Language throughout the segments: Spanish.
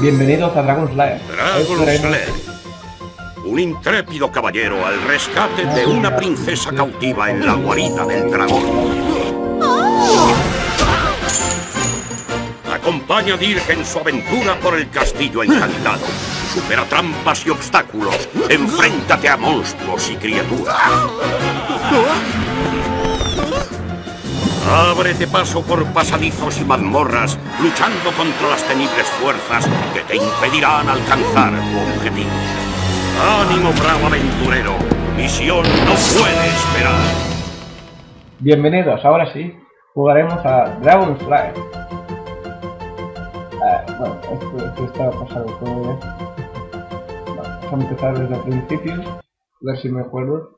Bienvenidos a Dragon Slayer. Dragon Slayer. Un intrépido caballero al rescate de una princesa cautiva en la guarida del dragón. Acompaña a Dirk en su aventura por el castillo encantado. Supera trampas y obstáculos. Enfréntate a monstruos y criaturas. Ábrete paso por pasadizos y mazmorras, luchando contra las temibles fuerzas que te impedirán alcanzar tu objetivo. ¡Ánimo, bravo aventurero! Misión no puede esperar. Bienvenidos, ahora sí, jugaremos a Dragon Slayer. Ah, bueno, esto, esto está pasado todo bien. vamos a empezar desde el principio, a ver si me acuerdo.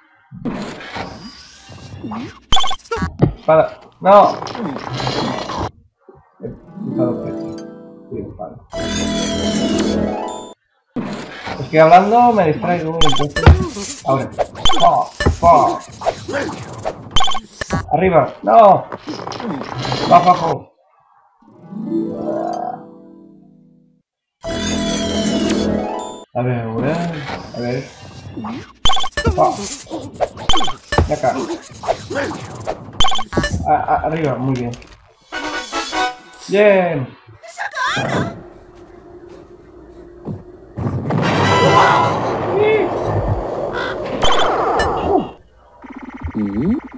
Espada. No. Espada. Es que hablando me distraigo entonces. Ahora. Arriba. No. Bajo, abajo. A ver. A ver. Oh. De acá. A, a, arriba, muy bien. Bien.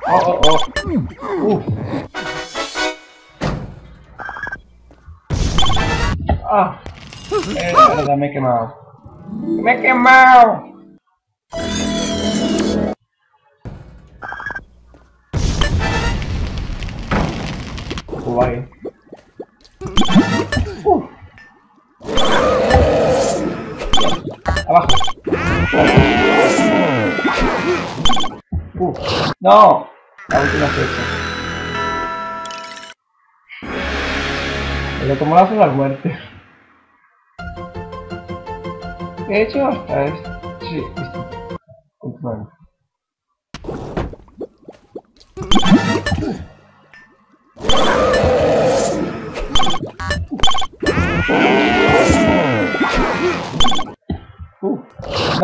Oh, oh, oh. Uf. Ah. Eh, me he quemado. Me he quemado. Abajo. No. La última fecha. Pero como las las muertes. De hecho, hasta es...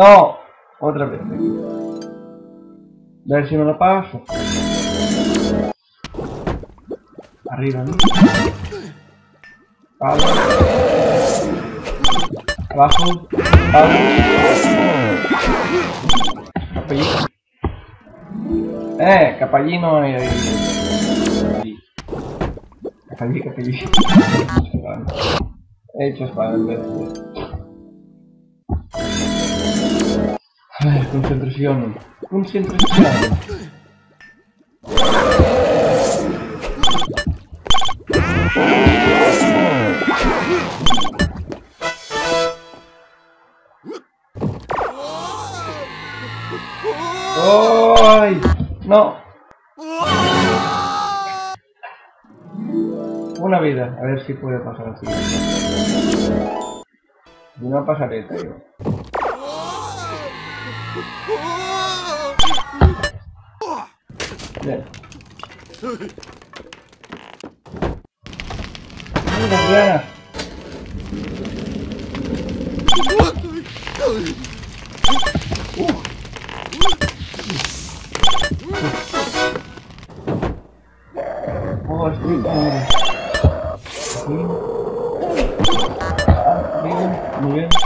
no, otra vez. A ver si me lo paso. Arriba, ¿no? Palo. Abajo. Palo. Capellito. Eh, capallino hay ahí. Capellí, capellí. He hecho espada en A concentración. Concentración. ¡Ay! No. Una vida. A ver si puede pasar así. Una pasareta, yo. Bien. Mira, Diana. Oh, estoy madre. Aquí. Ah,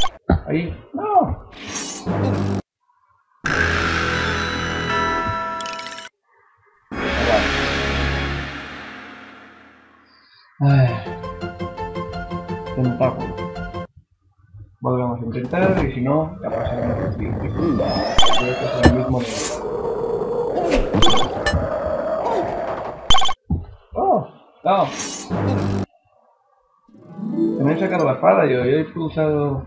y si no, la pasaremos así. Creo que es el mismo ¡Oh! ¡No! Se me he sacado la espada yo, yo he pulsado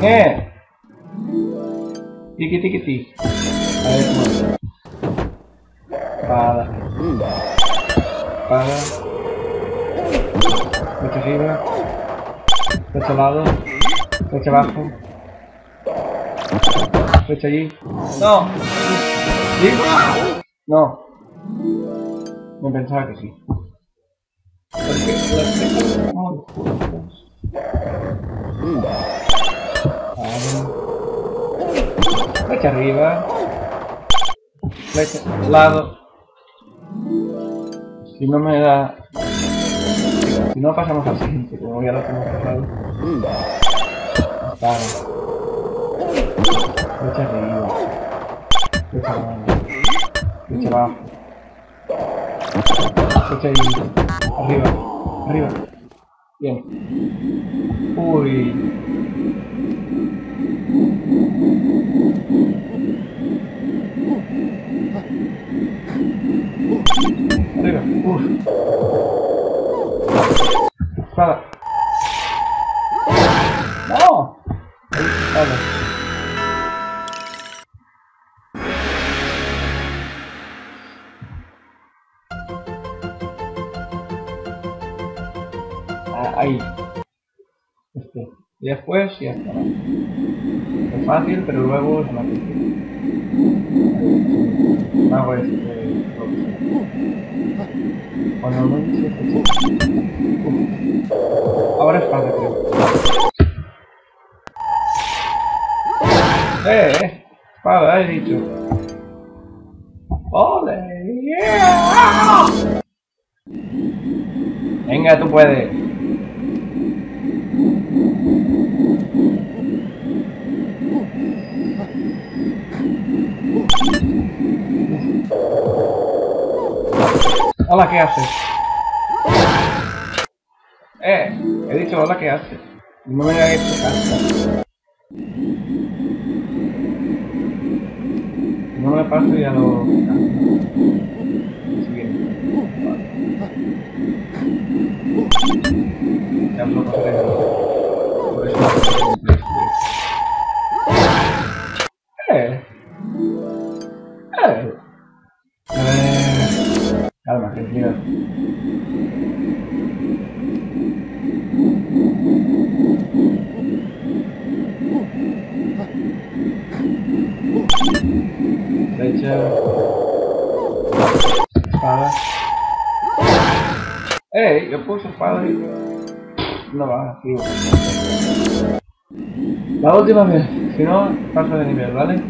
¿Qué? Tiki tiki tiki. A ver cómo es. Espada. Espada. Flecha arriba. Flecha al lado. Flecha abajo. Flecha allí. ¡No! ¿Sí? No. Me pensaba que sí. Porque las flechas son muy juntas. Vale. Flecha arriba. Flecha al lado. Si no me da... Si no pasamos al siguiente, como ya lo hemos pasado. Vale. Flecha arriba. Flecha abajo. Flecha abajo. Flecha ahí. Arriba. Arriba. Bien. Uy. Arriba. Uf. Espada. No. Ah, ahí. Este. Y después ya está. Es fácil, pero luego es más difícil. Lo que sea. Cuando no. Ahora es fácil, creo. Eh, eh. Espada, he dicho. ¡Ole! Venga, tú puedes. Hola, ¿qué haces? Eh, he dicho hola, ¿qué haces? No me hecho caso. No me paso y ya lo... Siguiente. Ya lo pasaré. Calma, tranquilo. Flecha. Espada. ¡Ey! Yo puse espada y... No va, tío. La última vez. Si no, paso de nivel, ¿vale?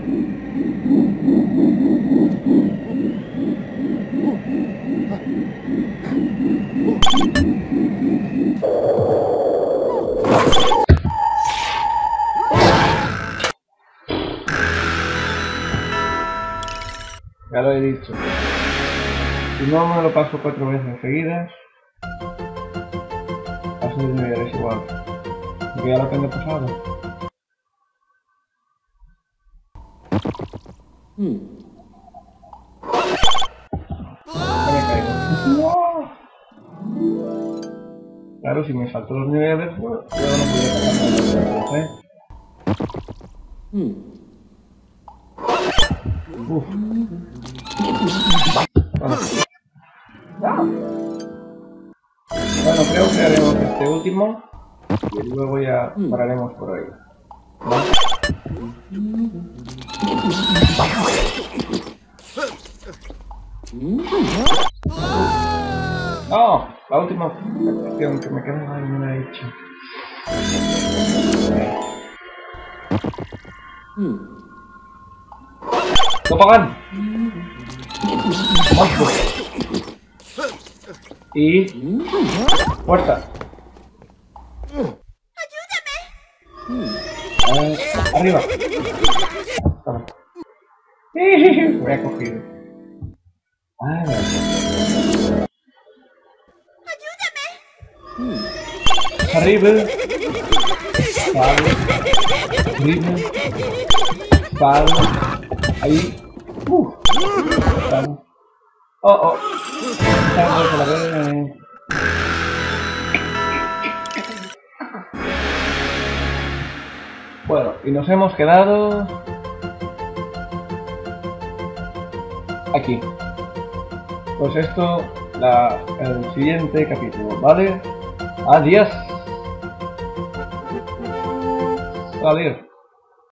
Ya lo he dicho. Si no me lo paso cuatro veces seguidas, paso de nivel es igual. Porque ya lo tengo pasado. Ya Claro, si me salto los niveles, pues, yo no podía pasar ¿eh? Uf. Bueno. Creo que haremos este último y luego ya pararemos por. ¿Vale? No, la última cuestión que me queda ahí no la he hecho. ¡Topagan! ¡Monstruo! Y... ¡Puerta! ¡Ayúdame! ¡Arriba! Toma. Me he cogido. Ah, ¡Arriba! Vale. horrible. Sal. Ahí. Sal. Oh, oh. Bueno, y nos hemos quedado... Aquí. Pues esto, la, el siguiente capítulo, ¿vale? Adiós. Adiós.